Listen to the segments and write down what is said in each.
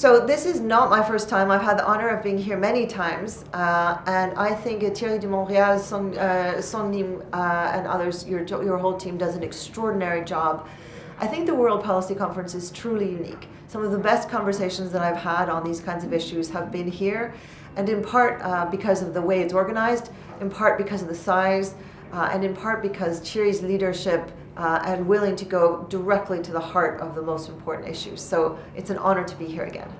So this is not my first time. I've had the honor of being here many times, uh, and I think Thierry de Montbrial, Son, uh, Son uh, and others, your, your whole team does an extraordinary job. I think the World Policy Conference is truly unique. Some of the best conversations that I've had on these kinds of issues have been here, and in part uh, because of the way it's organized, in part because of the size, uh, and in part because Thierry's leadership uh, and willing to go directly to the heart of the most important issues. So it's an honor to be here again.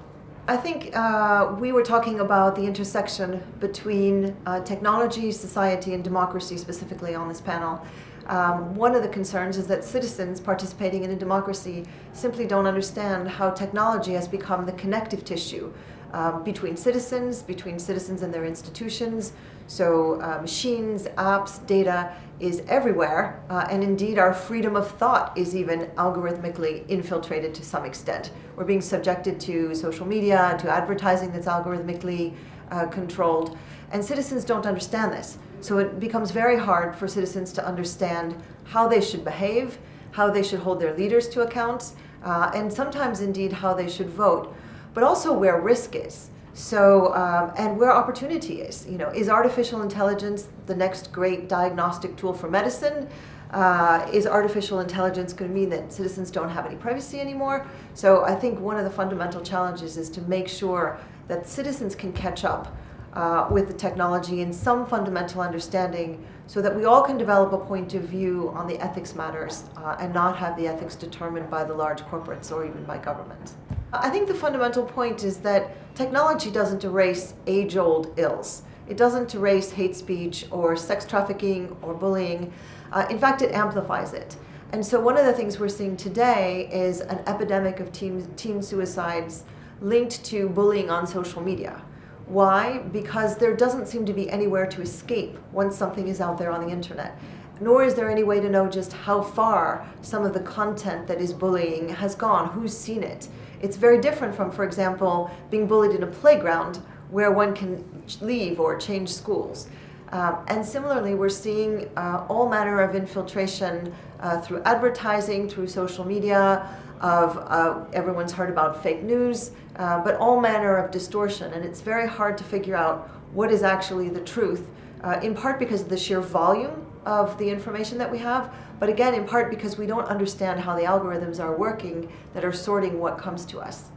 I think uh, we were talking about the intersection between uh, technology, society, and democracy specifically on this panel. Um, one of the concerns is that citizens participating in a democracy simply don't understand how technology has become the connective tissue um, between citizens, between citizens and their institutions. So uh, machines, apps, data is everywhere, uh, and indeed our freedom of thought is even algorithmically infiltrated to some extent. We're being subjected to social media, to advertising that's algorithmically uh, controlled, and citizens don't understand this. So it becomes very hard for citizens to understand how they should behave, how they should hold their leaders to account, uh, and sometimes indeed how they should vote but also where risk is. So, um, and where opportunity is. You know, is artificial intelligence the next great diagnostic tool for medicine? Uh, is artificial intelligence going to mean that citizens don't have any privacy anymore? So I think one of the fundamental challenges is to make sure that citizens can catch up uh, with the technology in some fundamental understanding so that we all can develop a point of view on the ethics matters uh, and not have the ethics determined by the large corporates or even by government. I think the fundamental point is that technology doesn't erase age-old ills. It doesn't erase hate speech or sex trafficking or bullying. Uh, in fact, it amplifies it. And so one of the things we're seeing today is an epidemic of teen, teen suicides linked to bullying on social media. Why? Because there doesn't seem to be anywhere to escape once something is out there on the internet. Nor is there any way to know just how far some of the content that is bullying has gone, who's seen it. It's very different from, for example, being bullied in a playground where one can leave or change schools. Um, and similarly, we're seeing uh, all manner of infiltration uh, through advertising, through social media, of uh, everyone's heard about fake news, uh, but all manner of distortion. And it's very hard to figure out what is actually the truth, uh, in part because of the sheer volume of the information that we have, but again, in part because we don't understand how the algorithms are working that are sorting what comes to us.